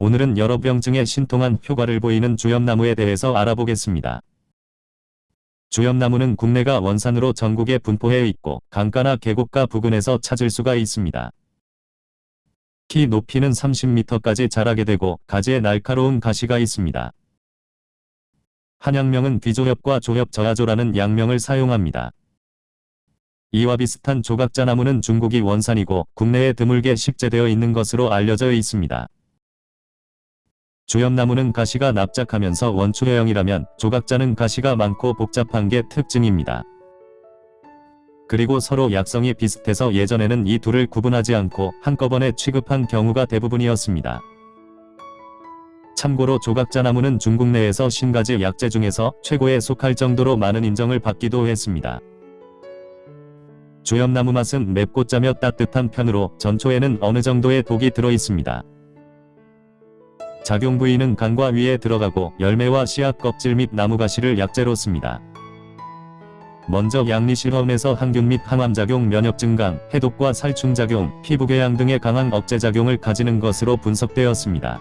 오늘은 여러 병증에 신통한 효과를 보이는 주염나무에 대해서 알아보겠습니다. 주염나무는 국내가 원산으로 전국에 분포해 있고 강가나 계곡가 부근에서 찾을 수가 있습니다. 키 높이는 30m까지 자라게 되고 가지에 날카로운 가시가 있습니다. 한양명은 비조협과 조협 저하조라는 양명을 사용합니다. 이와 비슷한 조각자나무는 중국이 원산이고 국내에 드물게 식재되어 있는 것으로 알려져 있습니다. 주염나무는 가시가 납작하면서 원추형이라면 조각자는 가시가 많고 복잡한 게 특징입니다. 그리고 서로 약성이 비슷해서 예전에는 이 둘을 구분하지 않고 한꺼번에 취급한 경우가 대부분이었습니다. 참고로 조각자나무는 중국 내에서 신가지 약재 중에서 최고에 속할 정도로 많은 인정을 받기도 했습니다. 주염나무 맛은 맵고 짜며 따뜻한 편으로 전초에는 어느 정도의 독이 들어있습니다. 작용 부위는 간과 위에 들어가고 열매와 씨앗 껍질 및 나무가시를 약재로 씁니다. 먼저 양리 실험에서 항균 및 항암작용 면역 증강, 해독과 살충작용, 피부궤양 등의 강한 억제작용을 가지는 것으로 분석되었습니다.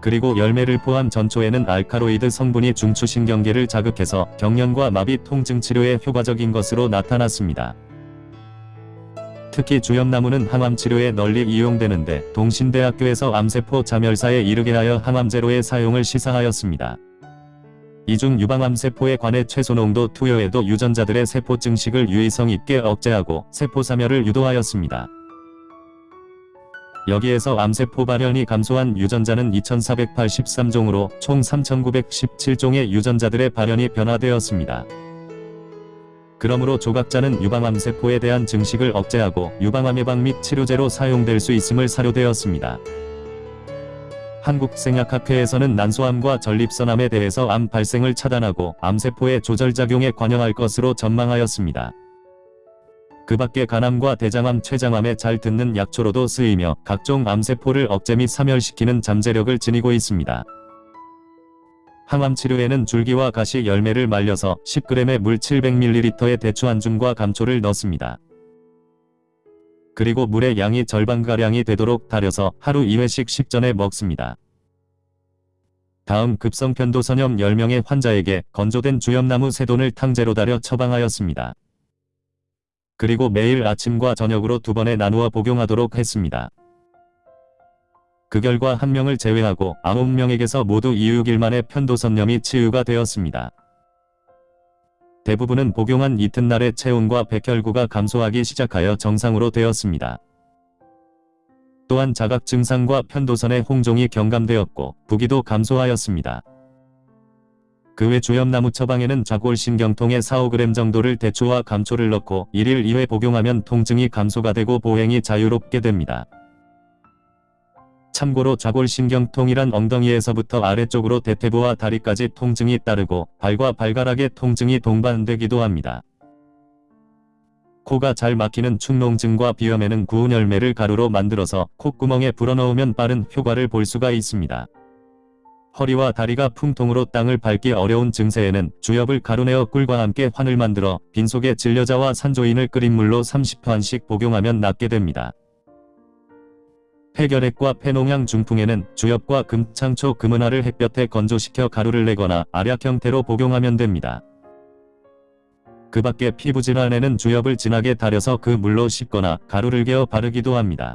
그리고 열매를 포함 전초에는 알카로이드 성분이 중추신경계를 자극해서 경련과 마비 통증 치료에 효과적인 것으로 나타났습니다. 특히 주염나무는 항암 치료에 널리 이용되는데 동신대학교에서 암세포 자멸사에 이르게 하여 항암제로의 사용을 시사하였습니다. 이중 유방암세포에 관해 최소 농도 투여에도 유전자들의 세포 증식을 유의성 있게 억제하고 세포 사멸을 유도하였습니다. 여기에서 암세포 발현이 감소한 유전자는 2483종으로 총 3917종의 유전자들의 발현이 변화되었습니다. 그러므로 조각자는 유방암 세포에 대한 증식을 억제하고 유방암 예방 및 치료제로 사용될 수 있음을 사료되었습니다. 한국생약학회에서는 난소암과 전립선암에 대해서 암 발생을 차단하고 암세포의 조절작용에 관여할 것으로 전망하였습니다. 그 밖에 간암과 대장암, 췌장암에 잘 듣는 약초로도 쓰이며 각종 암세포를 억제 및 사멸시키는 잠재력을 지니고 있습니다. 항암 치료에는 줄기와 가시 열매를 말려서 10g의 물 700ml의 대추 한 줌과 감초를 넣습니다. 그리고 물의 양이 절반가량이 되도록 달여서 하루 2회씩 식전에 먹습니다. 다음 급성 편도선염 10명의 환자에게 건조된 주염나무 세돈을 탕제로 달여 처방하였습니다. 그리고 매일 아침과 저녁으로 두 번에 나누어 복용하도록 했습니다. 그 결과 한 명을 제외하고 9명에게서 모두 2-6일 만에 편도선염이 치유가 되었습니다. 대부분은 복용한 이튿날에 체온과 백혈구가 감소하기 시작하여 정상으로 되었습니다. 또한 자각 증상과 편도선의 홍종이 경감되었고 부기도 감소하였습니다. 그 외 주염나무 처방에는 좌골신경통에 4-5g 정도를 대추와 감초를 넣고 1일 2회 복용하면 통증이 감소가 되고 보행이 자유롭게 됩니다. 참고로 좌골신경통이란 엉덩이에서부터 아래쪽으로 대퇴부와 다리까지 통증이 따르고 발과 발가락에 통증이 동반되기도 합니다. 코가 잘 막히는 축농증과 비염에는 구운 열매를 가루로 만들어서 콧구멍에 불어넣으면 빠른 효과를 볼 수가 있습니다. 허리와 다리가 풍통으로 땅을 밟기 어려운 증세에는 주엽을 가루내어 꿀과 함께 환을 만들어 빈속에 진려자와 산조인을 끓인 물로 30판씩 복용하면 낫게 됩니다. 폐결핵과 폐농양 중풍에는 주엽과 금창초 금은화를 햇볕에 건조시켜 가루를 내거나 알약 형태로 복용하면 됩니다. 그 밖에 피부질환에는 주엽을 진하게 달여서 그 물로 씻거나 가루를 개어 바르기도 합니다.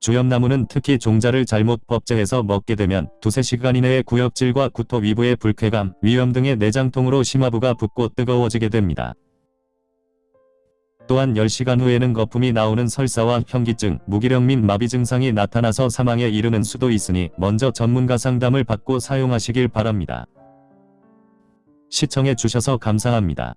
주엽나무는 특히 종자를 잘못 법제해서 먹게 되면 두세 시간 이내에 구역질과 구토 위부의 불쾌감, 위염 등의 내장통으로 심화부가 붓고 뜨거워지게 됩니다. 또한 10시간 후에는 거품이 나오는 설사와 현기증, 무기력 및 마비 증상이 나타나서 사망에 이르는 수도 있으니 먼저 전문가 상담을 받고 사용하시길 바랍니다. 시청해 주셔서 감사합니다.